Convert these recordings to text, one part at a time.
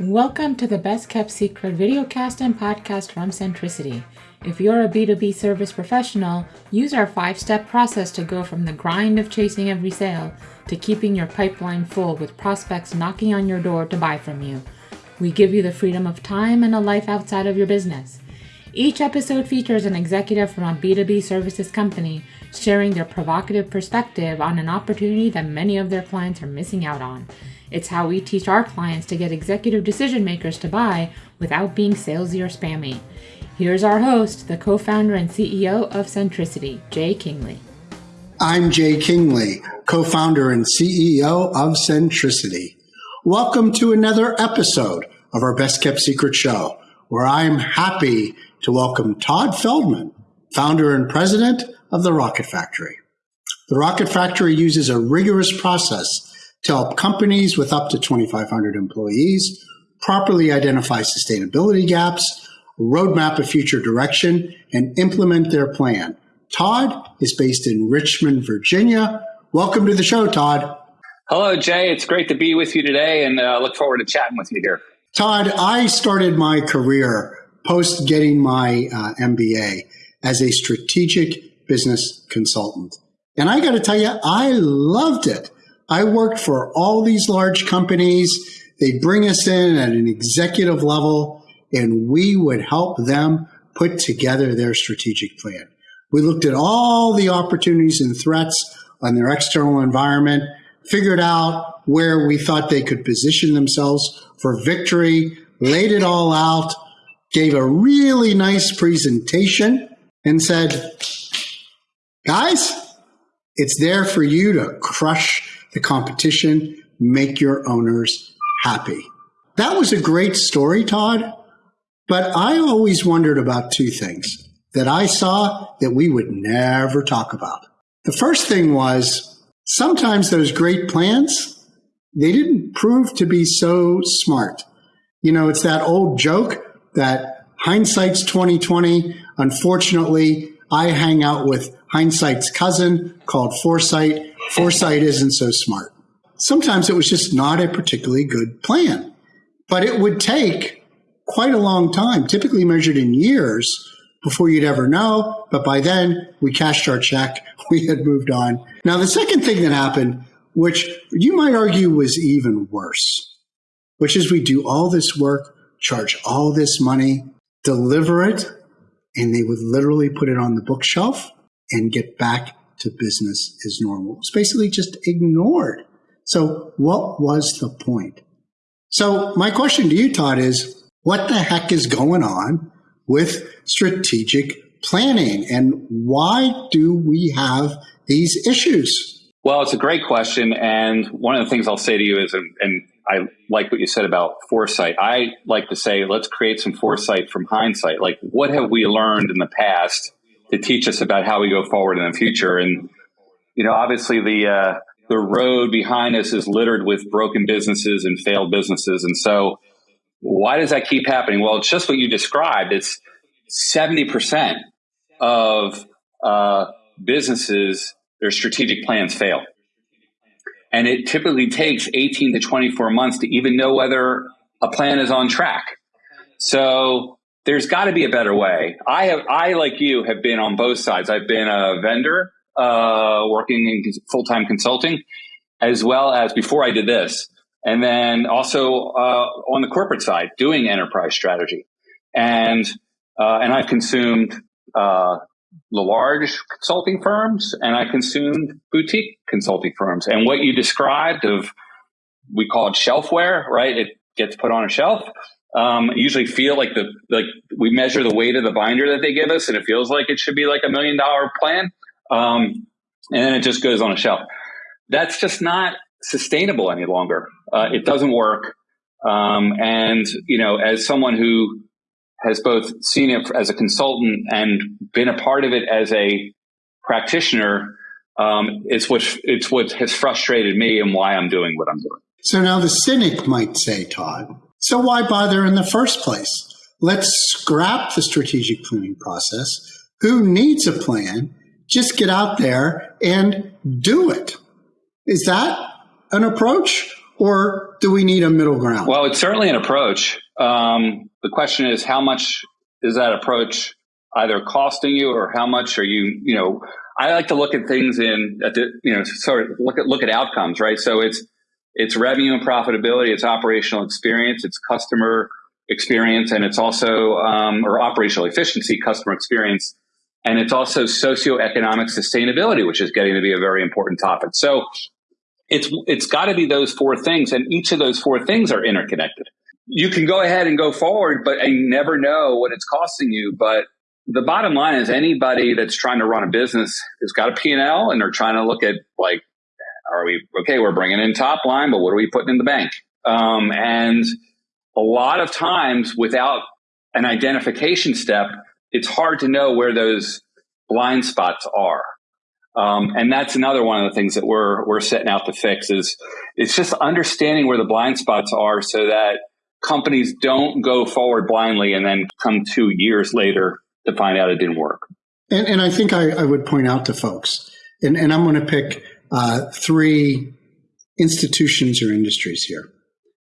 Welcome to the Best Kept Secret videocast and podcast from Centricity. If you're a B2B service professional, use our five step process to go from the grind of chasing every sale to keeping your pipeline full with prospects knocking on your door to buy from you. We give you the freedom of time and a life outside of your business. Each episode features an executive from a B2B services company sharing their provocative perspective on an opportunity that many of their clients are missing out on. It's how we teach our clients to get executive decision makers to buy without being salesy or spammy. Here's our host, the co founder and CEO of Centricity, Jay Kingley. I'm Jay Kingley, co founder and CEO of Centricity. Welcome to another episode of our Best Kept Secret show, where I'm happy to welcome Todd Feldman, founder and president of the Rocket Factory. The Rocket Factory uses a rigorous process to help companies with up to 2,500 employees properly identify sustainability gaps, roadmap a future direction, and implement their plan. Todd is based in Richmond, Virginia. Welcome to the show, Todd. Hello, Jay. It's great to be with you today and uh, look forward to chatting with you here. Todd, I started my career post getting my uh, MBA as a strategic business consultant. And I got to tell you, I loved it. I worked for all these large companies. They'd bring us in at an executive level and we would help them put together their strategic plan. We looked at all the opportunities and threats on their external environment, figured out where we thought they could position themselves for victory, laid it all out, gave a really nice presentation and said, guys, it's there for you to crush the competition, make your owners happy. That was a great story, Todd. But I always wondered about two things that I saw that we would never talk about. The first thing was sometimes those great plans, they didn't prove to be so smart. You know, it's that old joke that hindsight's 2020. Unfortunately, I hang out with hindsight's cousin called foresight foresight isn't so smart. Sometimes it was just not a particularly good plan, but it would take quite a long time, typically measured in years, before you'd ever know. But by then, we cashed our check. We had moved on. Now, the second thing that happened, which you might argue was even worse, which is we do all this work, charge all this money, deliver it, and they would literally put it on the bookshelf and get back to business as normal. It's basically just ignored. So what was the point? So my question to you, Todd, is what the heck is going on with strategic planning and why do we have these issues? Well, it's a great question. And one of the things I'll say to you is, and I like what you said about foresight. I like to say, let's create some foresight from hindsight. Like, what have we learned in the past to teach us about how we go forward in the future. And you know, obviously the uh, the road behind us is littered with broken businesses and failed businesses. And so, why does that keep happening? Well, it's just what you described. It's seventy percent of uh, businesses their strategic plans fail. And it typically takes 18 to 24 months to even know whether a plan is on track. So there's got to be a better way. I have, I like you have been on both sides. I've been a vendor, uh, working in full time consulting, as well as before I did this, and then also uh, on the corporate side, doing enterprise strategy, and uh, and I've consumed uh, the large consulting firms, and I consumed boutique consulting firms. And what you described of we call it shelfware, right? It gets put on a shelf um, usually feel like the like we measure the weight of the binder that they give us, and it feels like it should be like a million dollar plan, um, and then it just goes on a shelf. That's just not sustainable any longer. Uh, it doesn't work. Um, and you know, as someone who has both seen it as a consultant and been a part of it as a practitioner, um, it's what it's what has frustrated me and why I'm doing what I'm doing. So now the cynic might say, Todd, so why bother in the first place? Let's scrap the strategic planning process. Who needs a plan? Just get out there and do it. Is that an approach? or do we need a middle ground? Well, it's certainly an approach. Um, the question is, how much is that approach either costing you, or how much are you? You know, I like to look at things in at the you know sort of look at look at outcomes, right? So it's it's revenue and profitability, it's operational experience, it's customer experience, and it's also um, or operational efficiency, customer experience, and it's also socioeconomic sustainability, which is getting to be a very important topic. So it's it's got to be those four things, and each of those four things are interconnected. You can go ahead and go forward, but you never know what it's costing you. But the bottom line is anybody that's trying to run a business has got a P&L and they're trying to look at like, are we, okay, we're bringing in top line, but what are we putting in the bank? Um, and a lot of times without an identification step, it's hard to know where those blind spots are. Um, and that's another one of the things that we're we're setting out to fix is it's just understanding where the blind spots are so that companies don't go forward blindly and then come two years later to find out it didn't work. And, and I think I, I, would point out to folks, and, and I'm going to pick uh, three institutions or industries here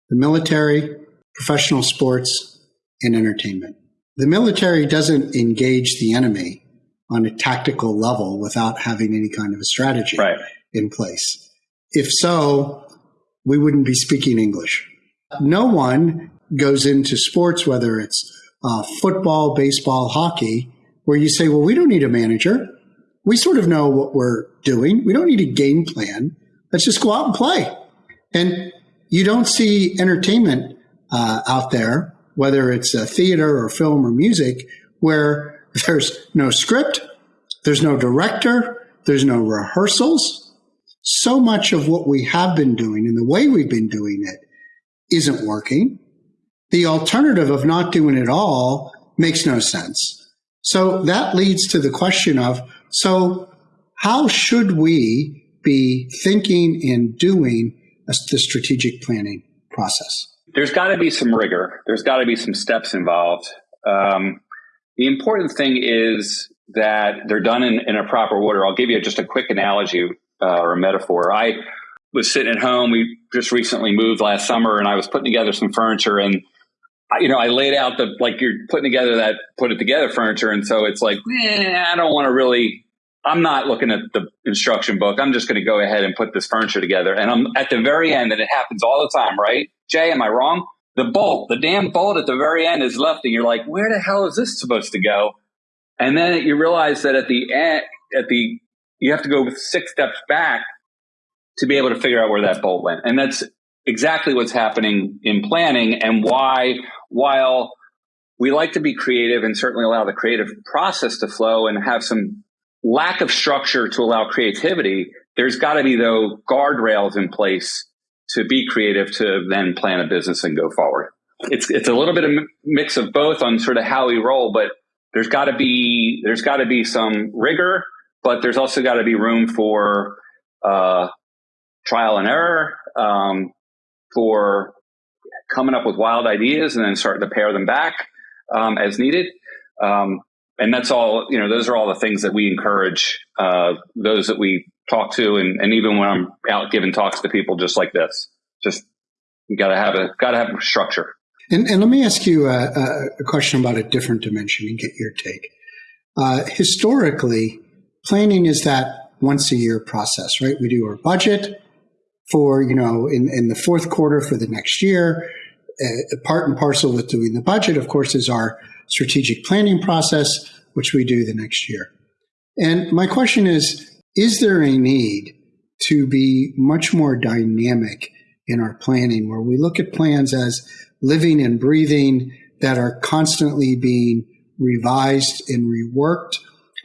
the military, professional sports, and entertainment. The military doesn't engage the enemy on a tactical level without having any kind of a strategy right. in place. If so, we wouldn't be speaking English. No one goes into sports, whether it's uh, football, baseball, hockey, where you say, well, we don't need a manager. We sort of know what we're doing. We don't need a game plan. Let's just go out and play. And you don't see entertainment uh, out there, whether it's a theater or film or music, where there's no script, there's no director, there's no rehearsals. So much of what we have been doing and the way we've been doing it isn't working. The alternative of not doing it all makes no sense. So that leads to the question of so, how should we be thinking and doing the strategic planning process? There's got to be some rigor, there's got to be some steps involved. Um, the important thing is that they're done in, in, a proper order. I'll give you just a quick analogy uh, or a metaphor. I was sitting at home. We just recently moved last summer, and I was putting together some furniture, and you know, I laid out the like you're putting together that put it together furniture, and so it's like, eh, I don't want to really. I'm not looking at the instruction book. I'm just going to go ahead and put this furniture together. And I'm at the very end, and it happens all the time, right? Jay, am I wrong? The bolt, the damn bolt at the very end is left, and you're like, where the hell is this supposed to go? And then you realize that at the end, at the, you have to go six steps back to be able to figure out where that bolt went. And that's exactly what's happening in planning and why, while we like to be creative and certainly allow the creative process to flow and have some lack of structure to allow creativity, there's got to be though guardrails in place to be creative to then plan a business and go forward. It's it's a little bit of mix of both on sort of how we roll, but there's got to be there's got to be some rigor, but there's also got to be room for uh, trial and error, um, for coming up with wild ideas and then starting to pare them back um, as needed. Um, and that's all, you know, those are all the things that we encourage uh, those that we talk to. And, and even when I'm out giving talks to people just like this, just you got to have a, got to have a structure. And, and, let me ask you a, a, question about a different dimension and get your take. Uh, historically, planning is that once a year process, right? We do our budget, for, you know, in, in the fourth quarter for the next year. Uh, part and parcel with doing the budget, of course, is our strategic planning process, which we do the next year. And my question is Is there a need to be much more dynamic in our planning where we look at plans as living and breathing that are constantly being revised and reworked?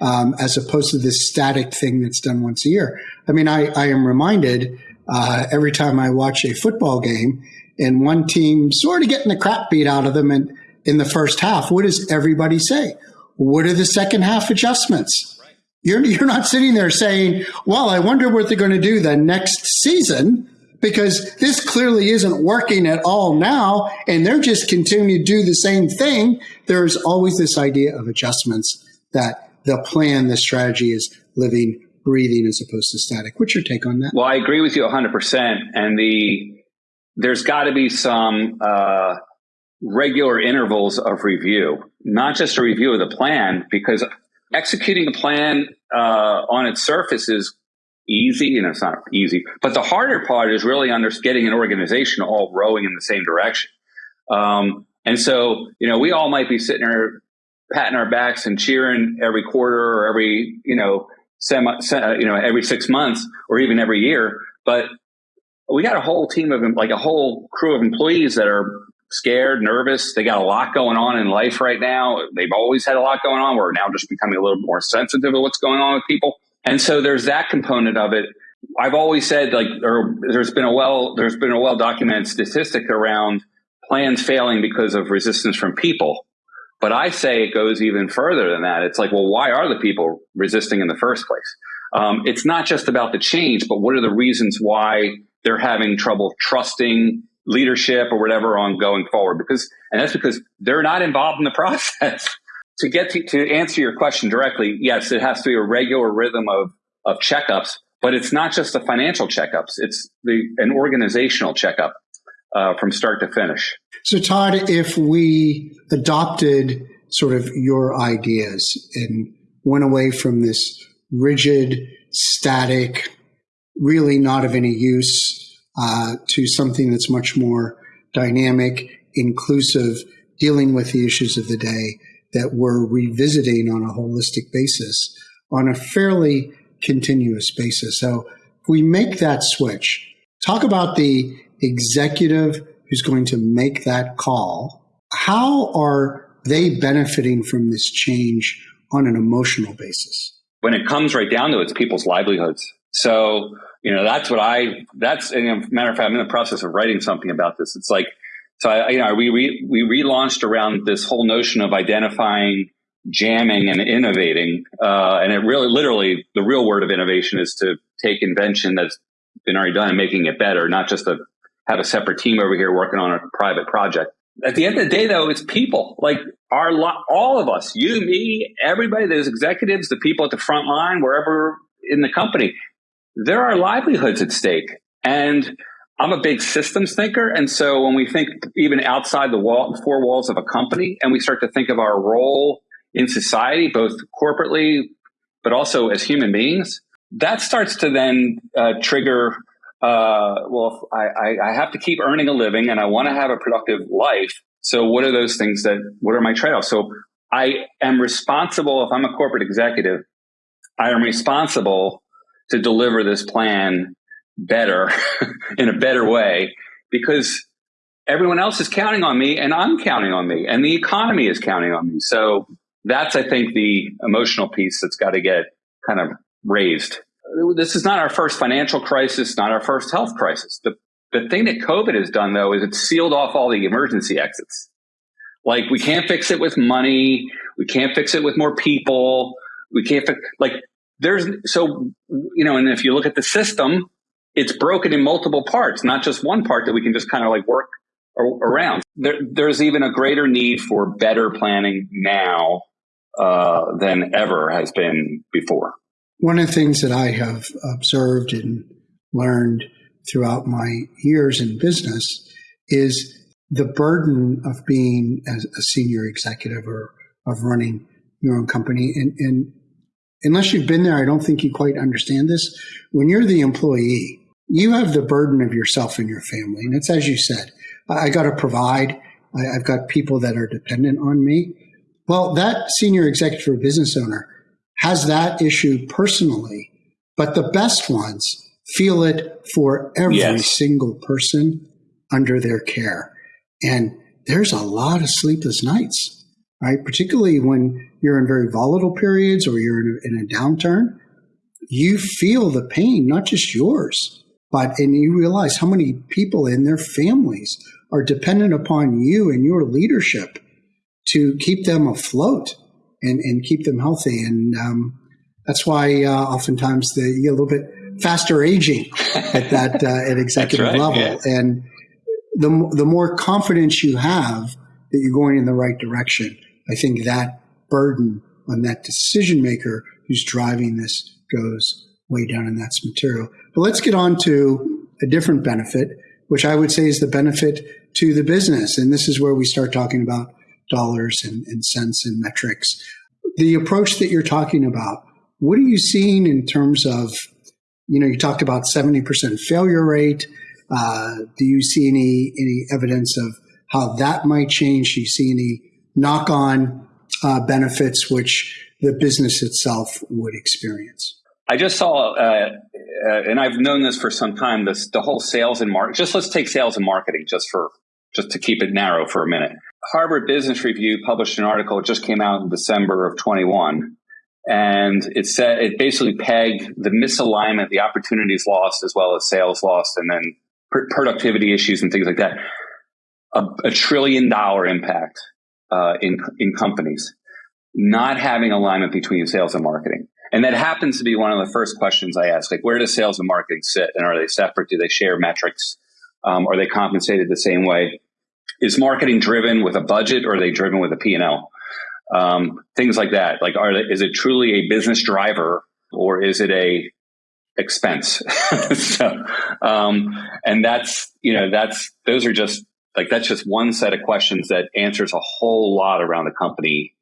Um, as opposed to this static thing that's done once a year. I mean, I, I am reminded uh, every time I watch a football game and one team sort of getting the crap beat out of them in, in the first half, what does everybody say? What are the second half adjustments? You're, you're not sitting there saying, well, I wonder what they're going to do the next season because this clearly isn't working at all now and they're just continuing to do the same thing. There's always this idea of adjustments that the plan, the strategy is living breathing as opposed to static. What's your take on that? Well, I agree with you 100%. And the there's got to be some uh, regular intervals of review, not just a review of the plan, because executing a plan uh, on its surface is easy, and it's not easy. But the harder part is really under getting an organization all rowing in the same direction. Um, and so, you know, we all might be sitting there patting our backs and cheering every quarter or every, you know, semi, uh, you know, every six months or even every year. But we got a whole team of like a whole crew of employees that are scared, nervous. They got a lot going on in life right now. They've always had a lot going on. We're now just becoming a little more sensitive of what's going on with people. And so there's that component of it. I've always said like, or there's been a well, there's been a well documented statistic around plans failing because of resistance from people. But I say it goes even further than that. It's like, well, why are the people resisting in the first place? Um, it's not just about the change, but what are the reasons why they're having trouble trusting leadership or whatever on going forward? Because, and that's because they're not involved in the process. to get to, to answer your question directly, yes, it has to be a regular rhythm of, of checkups, but it's not just the financial checkups. It's the, an organizational checkup uh, from start to finish. So, Todd, if we adopted sort of your ideas and went away from this rigid, static, really not of any use, uh, to something that's much more dynamic, inclusive, dealing with the issues of the day that we're revisiting on a holistic basis on a fairly continuous basis. So, if we make that switch, talk about the executive who's going to make that call, how are they benefiting from this change on an emotional basis? When it comes right down to it, it's people's livelihoods. So, you know, that's what I, that's, a matter of fact, I'm in the process of writing something about this. It's like, so I, you know, we, we relaunched around this whole notion of identifying jamming and innovating. Uh, and it really, literally, the real word of innovation is to take invention that's been already done and making it better, not just a have a separate team over here working on a private project. At the end of the day, though, it's people like our all of us, you, me, everybody. those executives, the people at the front line, wherever in the company. There are livelihoods at stake, and I'm a big systems thinker. And so when we think even outside the wall, four walls of a company, and we start to think of our role in society, both corporately, but also as human beings, that starts to then uh, trigger uh, well, I, I, I have to keep earning a living and I want to have a productive life. So what are those things that, what are my trade-offs? So I am responsible, if I'm a corporate executive, I am responsible to deliver this plan better in a better way because everyone else is counting on me and I'm counting on me and the economy is counting on me. So that's, I think, the emotional piece that's got to get kind of raised this is not our first financial crisis, not our first health crisis. The, the thing that COVID has done, though, is it's sealed off all the emergency exits. Like, we can't fix it with money. We can't fix it with more people. We can't fix, like, there's, so, you know, and if you look at the system, it's broken in multiple parts, not just one part that we can just kind of like work around. There, there's even a greater need for better planning now uh, than ever has been before. One of the things that I have observed and learned throughout my years in business is the burden of being a senior executive or of running your own company. And, and unless you've been there, I don't think you quite understand this. When you're the employee, you have the burden of yourself and your family. And it's as you said, I, got to provide. I, I've got people that are dependent on me. Well, that senior executive or business owner has that issue personally, but the best ones feel it for every yes. single person under their care. And there's a lot of sleepless nights, right? Particularly when you're in very volatile periods or you're in a, in a downturn. You feel the pain, not just yours, but and you realize how many people in their families are dependent upon you and your leadership to keep them afloat and, and keep them healthy. And um, that's why uh, oftentimes the, you a little bit faster aging at that uh, at executive right, level. Yeah. And the the more confidence you have that you're going in the right direction, I think that burden on that decision maker who's driving this goes way down, and that's material. But let's get on to a different benefit. which I would say is the benefit to the business. And this is where we start talking about dollars and, and cents and metrics. The approach that you're talking about, what are you seeing in terms of, you know, you talked about 70% failure rate. Uh, do you see any, any evidence of how that might change? Do you see any knock on uh, benefits which the business itself would experience? I just saw, uh, uh, and I've known this for some time. This the whole sales and market. Just let's take sales and marketing, just for just to keep it narrow for a minute. Harvard Business Review published an article. It just came out in December of 21, and it said it basically pegged the misalignment, the opportunities lost, as well as sales lost, and then pr- productivity issues and things like that. A, a trillion dollar impact uh, in in companies not having alignment between sales and marketing. And that happens to be one of the first questions I ask, like, where does sales and marketing sit? And are they separate? Do they share metrics? Um, are they compensated the same way? Is marketing driven with a budget or are they driven with a P&L? Um, things like that. Like, are they, is it truly a business driver or is it a expense? so, um, and that's, you know, that's, those are just like, that's just one set of questions that answers a whole lot around the company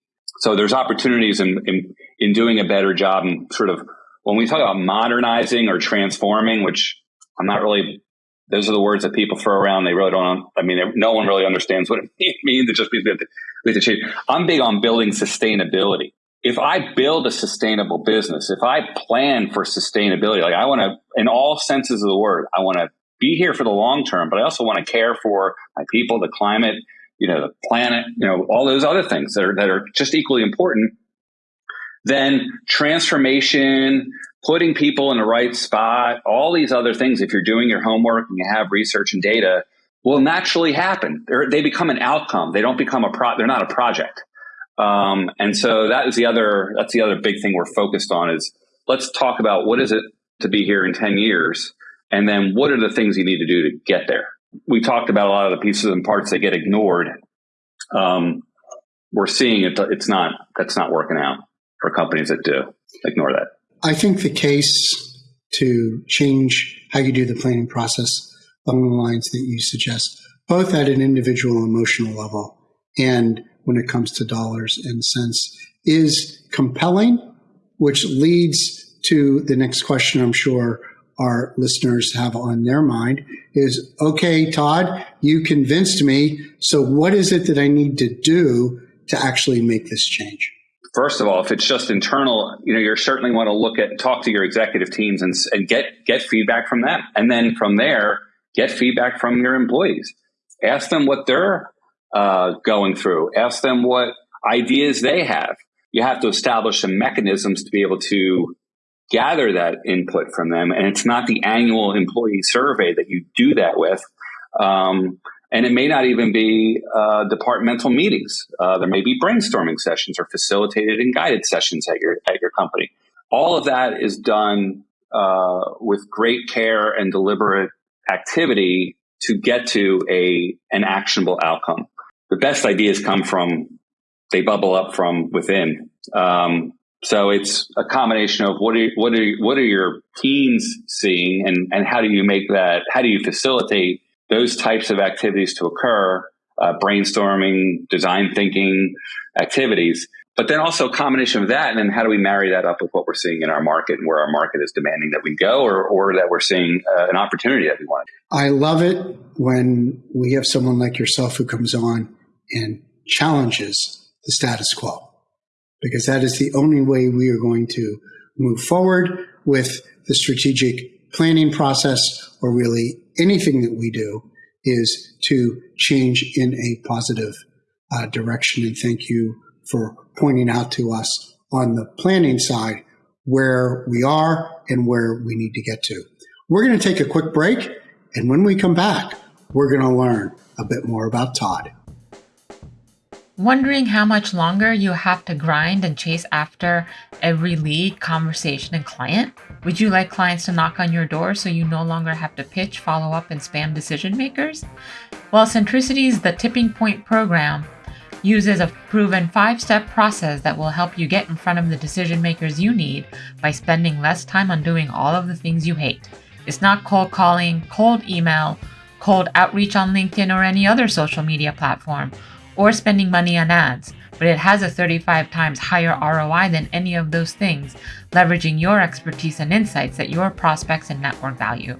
so there's opportunities in, in, in doing a better job and sort of when we talk about modernizing or transforming, which I'm not really, those are the words that people throw around. They really don't, I mean, no one really understands what it means. It just means we have to, we have to change. I'm big on building sustainability. If I build a sustainable business, if I plan for sustainability, like I want to, in all senses of the word, I want to be here for the long term, but I also want to care for my people, the climate, you know, the planet, you know, all those other things that are, that are just equally important, then transformation, putting people in the right spot, all these other things, if you're doing your homework and you have research and data, will naturally happen. They're, they become an outcome. They don't become a pro. They're not a project. Um, and so that is the other. That's the other big thing we're focused on. Is let's talk about what is it to be here in ten years, and then what are the things you need to do to get there we talked about a lot of the pieces and parts that get ignored. Um, we're seeing it. It's not. That's not working out for companies that do ignore that. I think the case to change how you do the planning process along the lines that you suggest, both at an individual emotional level and when it comes to dollars and cents, is compelling, which leads to the next question, I'm sure, our listeners have on their mind is okay, Todd, you convinced me. So, what is it that I need to do to actually make this change? First of all, if it's just internal, you know, you certainly want to look at, talk to your executive teams and, and get get feedback from them, and then from there, get feedback from your employees. Ask them what they're uh, going through. Ask them what ideas they have. You have to establish some mechanisms to be able to gather that input from them. And it's not the annual employee survey that you do that with. Um, and it may not even be uh, departmental meetings. Uh, there may be brainstorming sessions or facilitated and guided sessions at your at your company. All of that is done uh, with great care and deliberate activity to get to a an actionable outcome. The best ideas come from they bubble up from within. Um, so it's a combination of what are what are what are your teams seeing, and and how do you make that? How do you facilitate those types of activities to occur? Uh, brainstorming, design thinking activities, but then also a combination of that, and then how do we marry that up with what we're seeing in our market and where our market is demanding that we go, or or that we're seeing uh, an opportunity that we want. I love it when we have someone like yourself who comes on and challenges the status quo because that is the only way we are going to move forward with the strategic planning process or really anything that we do is to change in a positive uh, direction. And thank you for pointing out to us on the planning side where we are and where we need to get to. We're going to take a quick break. And when we come back, we're going to learn a bit more about Todd. Wondering how much longer you have to grind and chase after every lead, conversation, and client? Would you like clients to knock on your door so you no longer have to pitch, follow up, and spam decision makers? Well, Centricity's The Tipping Point program uses a proven five step process that will help you get in front of the decision makers you need by spending less time on doing all of the things you hate. It's not cold calling, cold email, cold outreach on LinkedIn or any other social media platform, or spending money on ads, but it has a 35 times higher ROI than any of those things, leveraging your expertise and insights that your prospects and network value.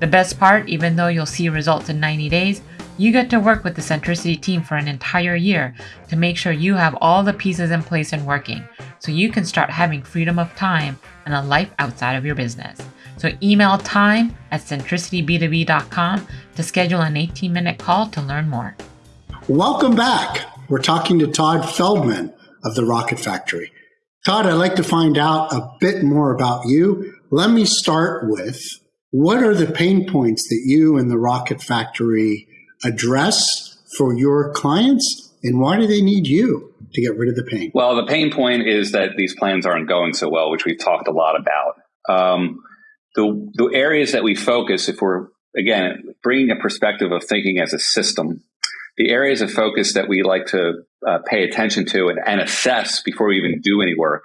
The best part, even though you'll see results in 90 days, you get to work with the Centricity team for an entire year to make sure you have all the pieces in place and working so you can start having freedom of time and a life outside of your business. So email time at centricityb2b.com to schedule an 18 minute call to learn more. Welcome back. We're talking to Todd Feldman of the Rocket Factory. Todd, I'd like to find out a bit more about you. Let me start with what are the pain points that you and the Rocket Factory address for your clients and why do they need you to get rid of the pain? Well, the pain point is that these plans aren't going so well, which we've talked a lot about. Um, the, the areas that we focus, if we're, again, bringing a perspective of thinking as a system, the areas of focus that we like to uh, pay attention to and, and assess before we even do any work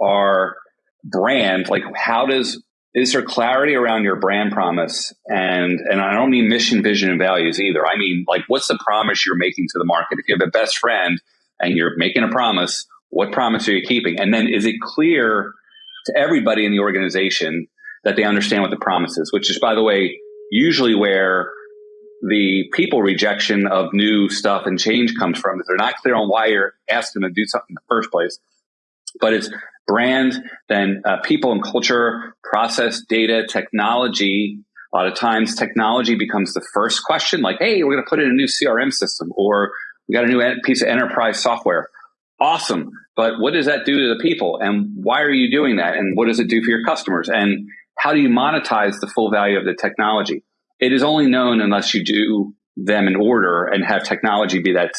are brand, like how does is there clarity around your brand promise? And and i don't mean mission vision and values either. I mean like what's the promise you're making to the market? If you have a best friend and you're making a promise what promise are you keeping? And then is it clear to everybody in the organization that they understand what the promise is which is by the way usually where the people rejection of new stuff and change comes from is they're not clear on why you're asking them to do something in the first place but it's brand, then uh, people and culture, process, data, technology. A lot of times technology becomes the first question, like, hey, we're going to put in a new CRM system or we got a new piece of enterprise software. Awesome. But what does that do to the people? And why are you doing that? And what does it do for your customers? And how do you monetize the full value of the technology? It is only known unless you do them in order and have technology be that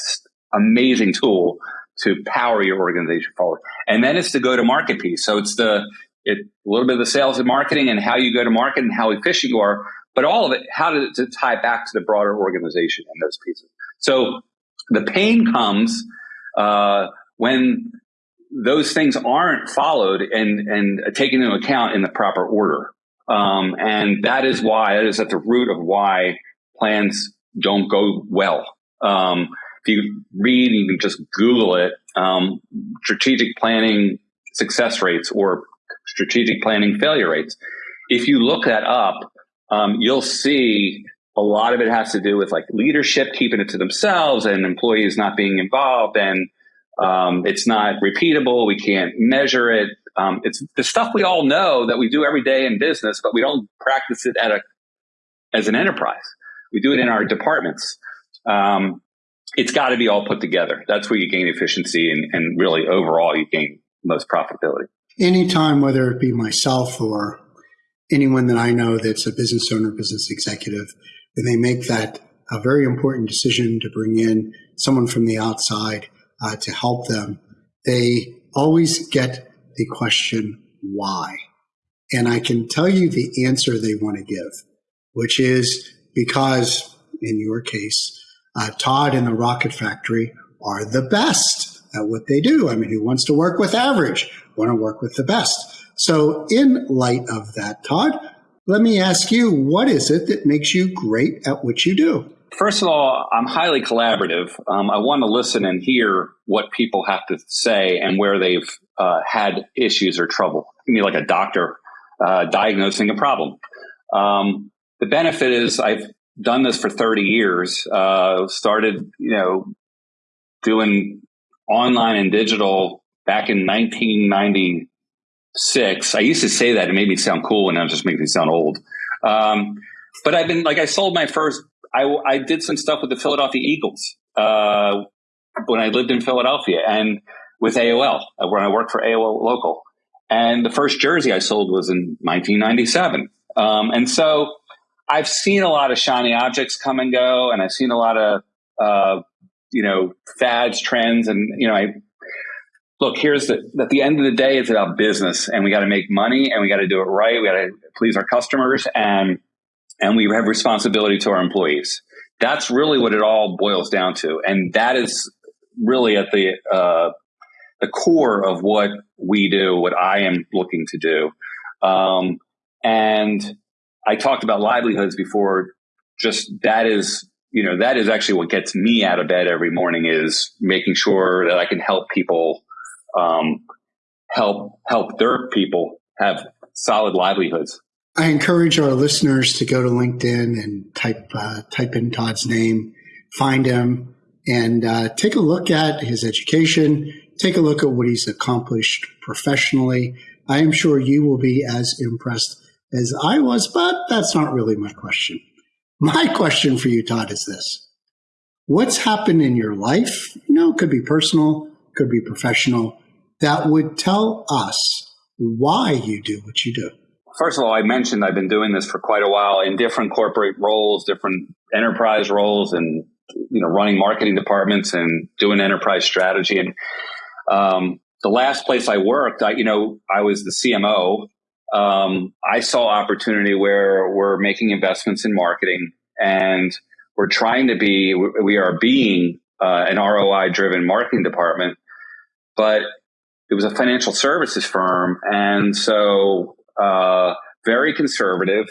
amazing tool to power your organization forward. And then it's the go to market piece. So it's the it, a little bit of the sales and marketing and how you go to market and how efficient you are, but all of it, how to, to tie back to the broader organization and those pieces. So the pain comes uh, when those things aren't followed and and taken into account in the proper order. Um, and that is why that is at the root of why plans don't go well. Um, if you read, you can just Google it, um, strategic planning success rates or strategic planning failure rates. If you look that up, um, you'll see a lot of it has to do with like leadership keeping it to themselves and employees not being involved and um, it's not repeatable. We can't measure it. Um, it's the stuff we all know that we do every day in business, but we don't practice it at a as an enterprise. We do it in our departments. Um, it's got to be all put together. That's where you gain efficiency and, and really overall you gain most profitability. Anytime, whether it be myself or anyone that I know that's a business owner, business executive, when they make that a very important decision to bring in someone from the outside uh, to help them, they always get the question, why? And I can tell you the answer they want to give, which is because in your case, uh, Todd and the Rocket Factory are the best at what they do. I mean, who wants to work with average? Want to work with the best. So, in light of that, Todd, let me ask you, what is it that makes you great at what you do? First of all, I'm highly collaborative. Um, I want to listen and hear what people have to say and where they've uh, had issues or trouble. I mean, like a doctor uh, diagnosing a problem. Um, the benefit is I've done this for 30 years. Uh, started, you know, doing online and digital back in 1996. I used to say that it made me sound cool, and now it just makes me sound old. Um, but I've been like, I sold my first. I, I did some stuff with the Philadelphia Eagles uh, when I lived in Philadelphia, and with AOL uh, when I worked for AOL Local. And the first jersey I sold was in 1997. Um, and so I've seen a lot of shiny objects come and go, and I've seen a lot of uh, you know fads, trends, and you know I look. Here's the at the end of the day, it's about business, and we got to make money, and we got to do it right. We got to please our customers, and and we have responsibility to our employees. That's really what it all boils down to, and that is really at the uh, the core of what we do, what I am looking to do, um, and I talked about livelihoods before. just that is you know that is actually what gets me out of bed every morning is making sure that I can help people um, help help their people have solid livelihoods. I encourage our listeners to go to LinkedIn and type uh, type in Todd's name, find him, and uh, take a look at his education. Take a look at what he's accomplished professionally. I am sure you will be as impressed as I was, but that's not really my question. My question for you, Todd, is this. What's happened in your life? You know, it could be personal, could be professional, that would tell us why you do what you do. First of all, I mentioned I've been doing this for quite a while in different corporate roles, different enterprise roles, and you know, running marketing departments and doing enterprise strategy. And um, the last place I worked, I, you know, I was the CMO. Um, I saw opportunity where we're making investments in marketing and we're trying to be, we are being uh, an ROI driven marketing department, but it was a financial services firm, and so uh, very conservative.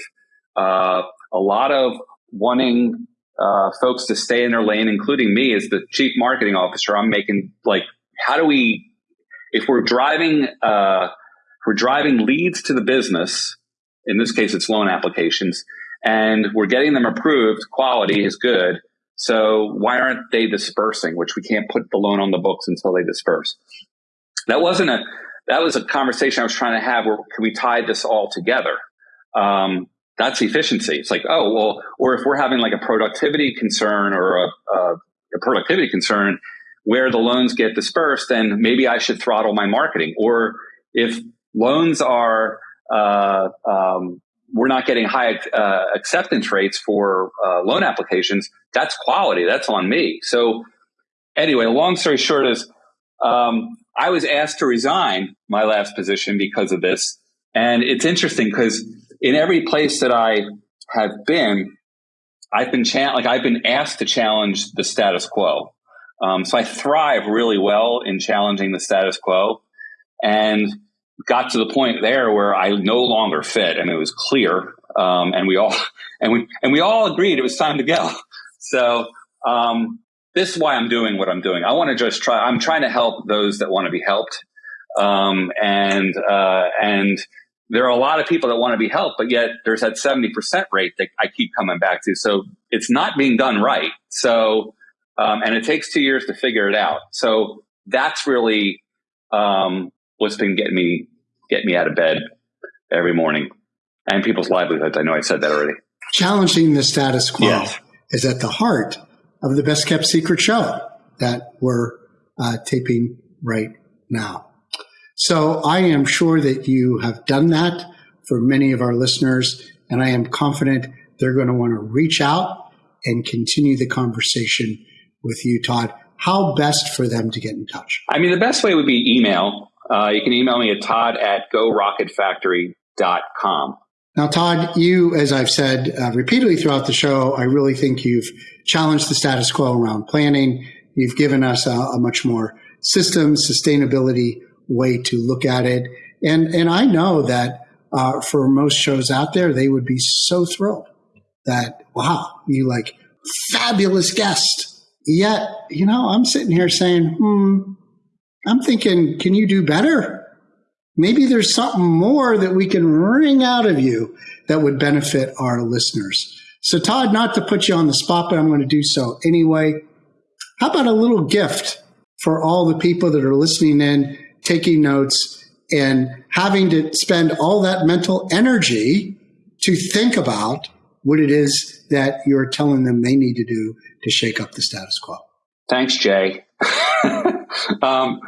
Uh, a lot of wanting uh, folks to stay in their lane, including me as the chief marketing officer. I'm making like, how do we, if we're driving, uh, if we're driving leads to the business. In this case, it's loan applications, and we're getting them approved. Quality is good. So why aren't they dispersing? Which we can't put the loan on the books until they disperse that wasn't a that was a conversation I was trying to have where can we tie this all together? Um, that's efficiency. It's like, oh, well, or if we're having like a productivity concern or a, a, a productivity concern where the loans get dispersed, then maybe I should throttle my marketing. Or if loans are, uh, um, we're not getting high uh, acceptance rates for uh, loan applications, that's quality. That's on me. So, anyway, long story short is um, I was asked to resign my last position because of this. And it's interesting because in every place that I have been, I've been cha- like I've been asked to challenge the status quo. Um, so I thrive really well in challenging the status quo, and got to the point there where I no longer fit, and it was clear. Um, and we all and we and we all agreed it was time to go. So um, this is why I'm doing what I'm doing. I want to just try. I'm trying to help those that want to be helped, um, and uh, and there are a lot of people that want to be helped, but yet there's that 70% rate that I keep coming back to. So it's not being done right. So um, and it takes two years to figure it out. So that's really um, what's been getting me getting me out of bed every morning and people's livelihoods. I know I said that already. Challenging the status quo yes. is at the heart of the best kept secret show that we're uh, taping right now. So I am sure that you have done that for many of our listeners, and I am confident they're going to want to reach out and continue the conversation with you, Todd. How best for them to get in touch? I mean, the best way would be email. Uh, you can email me at todd at gorocketfactory.com. Now, Todd, you, as I've said uh, repeatedly throughout the show, I really think you've challenged the status quo around planning. You've given us a, a much more system sustainability way to look at it. And, and I know that uh, for most shows out there, they would be so thrilled that, wow, you like fabulous guest. Yet, you know, I'm sitting here saying, hmm, I'm thinking, can you do better? Maybe there's something more that we can wring out of you that would benefit our listeners. So, Todd, not to put you on the spot, but I'm going to do so anyway. How about a little gift for all the people that are listening in, taking notes, and having to spend all that mental energy to think about what it is that you're telling them they need to do to shake up the status quo? Thanks, Jay. um,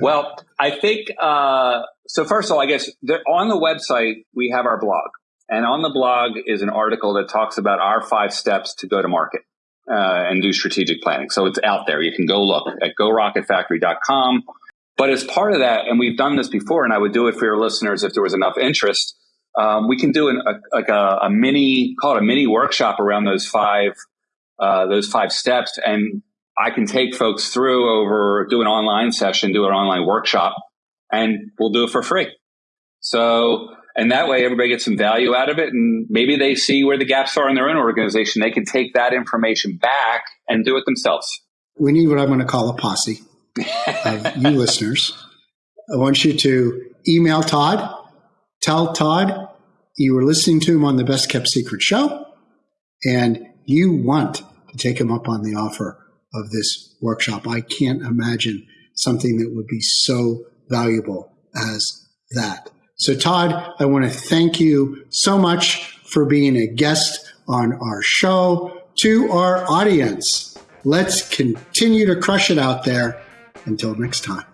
well, I think uh, so. First of all, I guess on the website we have our blog, and on the blog is an article that talks about our five steps to go to market uh, and do strategic planning. So it's out there. You can go look at gorocketfactory.com. But as part of that, and we've done this before, and I would do it for your listeners if there was enough interest. Um, we can do an, a, like a, a, mini, call it a mini workshop around those five, uh, those five steps, and I can take folks through over, do an online session, do an online workshop, and we'll do it for free. So, And that way, everybody gets some value out of it. And maybe they see where the gaps are in their own organization. They can take that information back and do it themselves. We need what I'm going to call a posse of you listeners. I want you to email Todd, tell Todd you were listening to him on the Best Kept Secret show, and you want to take him up on the offer of this workshop. I can't imagine something that would be so valuable as that. So, Todd, I want to thank you so much for being a guest on our show. To our audience, let's continue to crush it out there. Until next time.